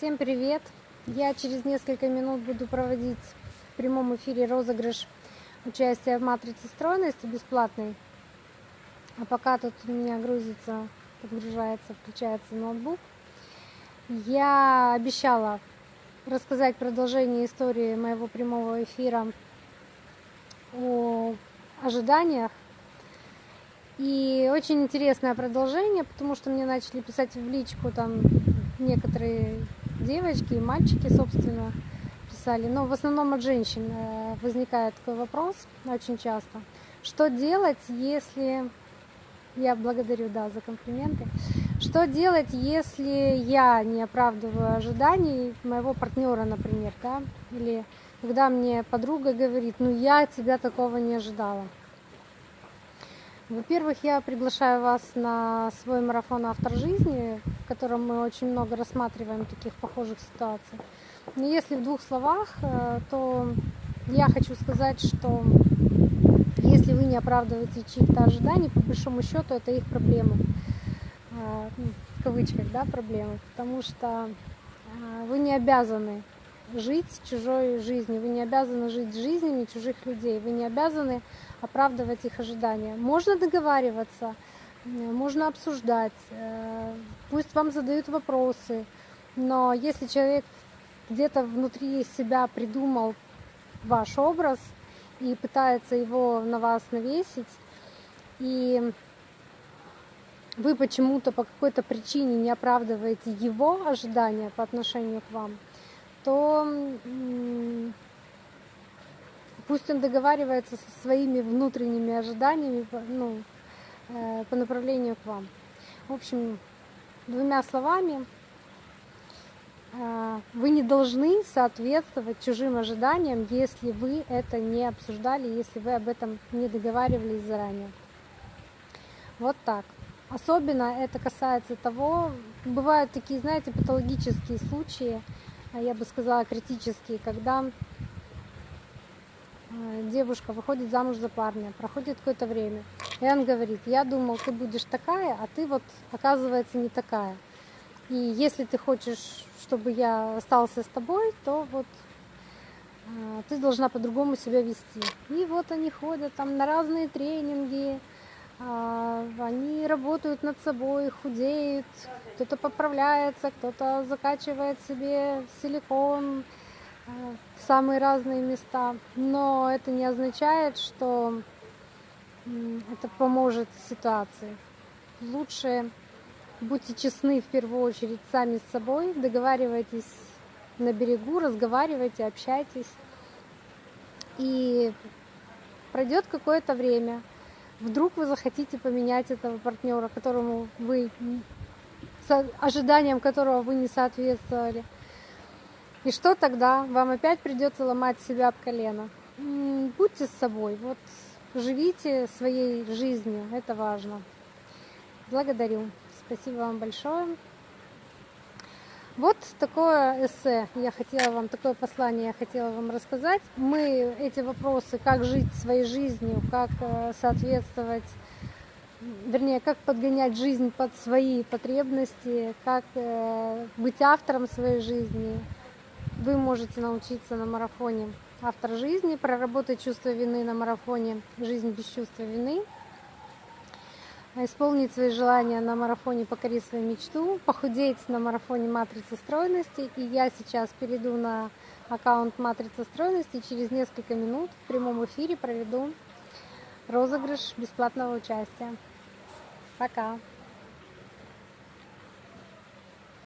Всем привет! Я через несколько минут буду проводить в прямом эфире розыгрыш участия в матрице стройности бесплатный. А пока тут у меня грузится, подгружается, включается ноутбук, я обещала рассказать продолжение истории моего прямого эфира о ожиданиях. И очень интересное продолжение, потому что мне начали писать в личку там некоторые девочки и мальчики, собственно, писали. Но в основном от женщин э, возникает такой вопрос очень часто. Что делать, если... Я благодарю, да, за комплименты. Что делать, если я не оправдываю ожиданий моего партнера, например, да? Или когда мне подруга говорит, ну я тебя такого не ожидала. Во-первых, я приглашаю вас на свой марафон «Автор жизни», в котором мы очень много рассматриваем таких похожих ситуаций. Но если в двух словах, э, то я хочу сказать, что если вы не оправдываете чьих-то ожиданий, по большому счету это их проблемы. Э, ну, в кавычках, да, проблемы. Потому что э, вы не обязаны жить чужой жизнью, вы не обязаны жить жизнями чужих людей, вы не обязаны оправдывать их ожидания. Можно договариваться, можно обсуждать, э, пусть вам задают вопросы, но если человек где-то внутри себя придумал ваш образ и пытается его на вас навесить, и вы почему-то по какой-то причине не оправдываете его ожидания по отношению к вам, то пусть он договаривается со своими внутренними ожиданиями ну, э, по направлению к вам. В общем, двумя словами, э, вы не должны соответствовать чужим ожиданиям, если вы это не обсуждали, если вы об этом не договаривались заранее. Вот так. Особенно это касается того, бывают такие, знаете, патологические случаи, я бы сказала критические, когда Э, девушка выходит замуж за парня, проходит какое-то время, и он говорит, я думал, ты будешь такая, а ты вот оказывается не такая. И если ты хочешь, чтобы я остался с тобой, то вот э, ты должна по-другому себя вести. И вот они ходят там на разные тренинги, они работают над собой, худеют, кто-то поправляется, кто-то закачивает себе силикон, в самые разные места. Но это не означает, что это поможет ситуации. Лучше будьте честны в первую очередь сами с собой, договаривайтесь на берегу, разговаривайте, общайтесь. И пройдет какое-то время, вдруг вы захотите поменять этого партнера, которому вы ожиданиям которого вы не соответствовали. И что тогда? Вам опять придется ломать себя об колено. Будьте с собой, вот живите своей жизнью, это важно. Благодарю. Спасибо вам большое. Вот такое эссе. Я хотела вам, такое послание я хотела вам рассказать. Мы эти вопросы, как жить своей жизнью, как э, соответствовать, вернее, как подгонять жизнь под свои потребности, как э, быть автором своей жизни, вы можете научиться на марафоне «Автор жизни», проработать чувство вины на марафоне «Жизнь без чувства вины», исполнить свои желания на марафоне «Покори свою мечту», похудеть на марафоне «Матрица стройности». И я сейчас перейду на аккаунт «Матрица стройности» и через несколько минут в прямом эфире проведу розыгрыш бесплатного участия. Пока!